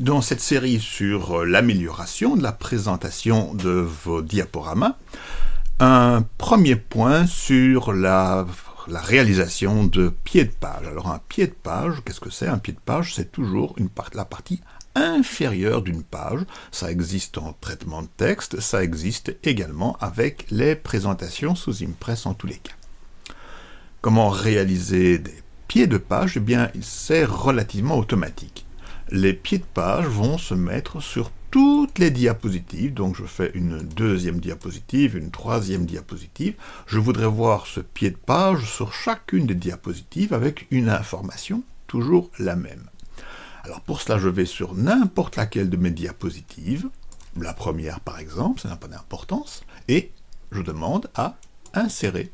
dans cette série sur l'amélioration de la présentation de vos diaporamas, un premier point sur la, réalisation de pieds de page. Alors un pied de page, qu'est-ce que c'est? Un pied de page, c'est toujours la partie inférieure d'une page. Ça existe en traitement de texte, ça existe également avec les présentations sous Impress en tous les cas. Comment réaliser des pieds de page? Eh bien, c'est relativement automatique les pieds de page vont se mettre sur toutes les diapositives, donc je fais une deuxième diapositive, une troisième diapositive, je voudrais voir ce pied de page sur chacune des diapositives avec une information toujours la même. Alors pour cela, je vais sur n'importe laquelle de mes diapositives, la première par exemple, ça n'a pas d'importance, et je demande à insérer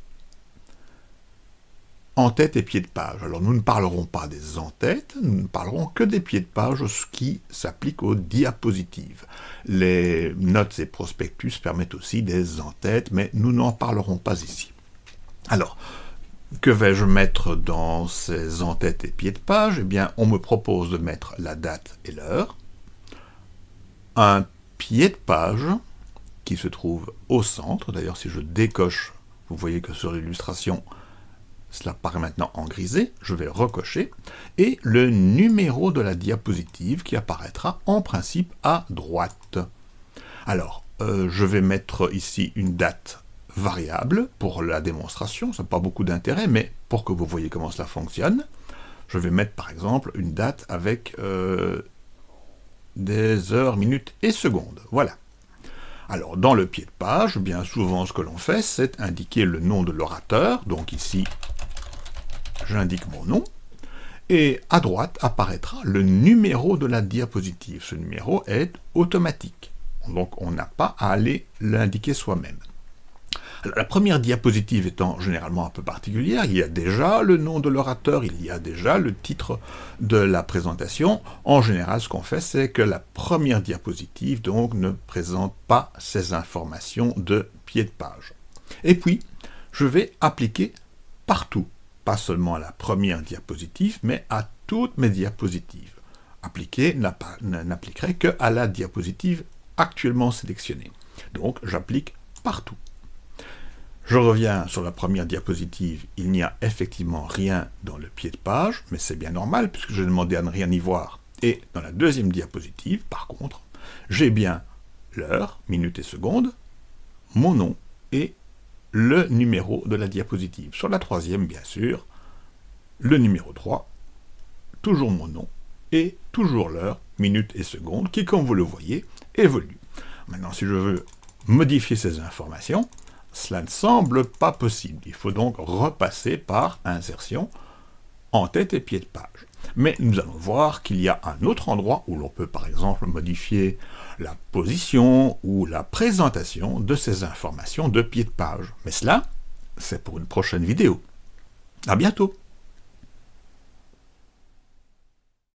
en-tête et pied de page. Alors nous ne parlerons pas des en-têtes, nous ne parlerons que des pieds de page, ce qui s'applique aux diapositives. Les notes et prospectus permettent aussi des en-têtes, mais nous n'en parlerons pas ici. Alors, que vais-je mettre dans ces en-têtes et pieds de page? Eh bien, on me propose de mettre la date et l'heure, un pied de page qui se trouve au centre, d'ailleurs si je décoche, vous voyez que sur l'illustration, cela paraît maintenant en grisé, je vais recocher, et le numéro de la diapositive qui apparaîtra en principe à droite. Alors, euh, je vais mettre ici une date variable pour la démonstration, ça n'a pas beaucoup d'intérêt, mais pour que vous voyez comment cela fonctionne, je vais mettre par exemple une date avec euh, des heures, minutes et secondes. Voilà. Alors, dans le pied de page, bien souvent, ce que l'on fait, c'est indiquer le nom de l'orateur. Donc ici, j'indique mon nom, et à droite apparaîtra le numéro de la diapositive. Ce numéro est automatique, donc on n'a pas à aller l'indiquer soi-même. La première diapositive étant généralement un peu particulière, il y a déjà le nom de l'orateur, il y a déjà le titre de la présentation. En général, ce qu'on fait, c'est que la première diapositive donc ne présente pas ces informations de pied de page. Et puis, je vais appliquer partout pas seulement à la première diapositive, mais à toutes mes diapositives. Appliquer n'appliquerait que à la diapositive actuellement sélectionnée. Donc j'applique partout. Je reviens sur la première diapositive, il n'y a effectivement rien dans le pied de page, mais c'est bien normal puisque j'ai demandé à ne rien y voir. Et dans la deuxième diapositive, par contre, j'ai bien l'heure, minute et seconde, mon nom et le numéro de la diapositive. Sur la troisième, bien sûr, le numéro 3, toujours mon nom, et toujours l'heure, minute et seconde, qui, comme vous le voyez, évolue. Maintenant, si je veux modifier ces informations, cela ne semble pas possible. Il faut donc repasser par insertion en tête et pied de page. Mais nous allons voir qu'il y a un autre endroit où l'on peut par exemple modifier la position ou la présentation de ces informations de pied de page. Mais cela, c'est pour une prochaine vidéo. À bientôt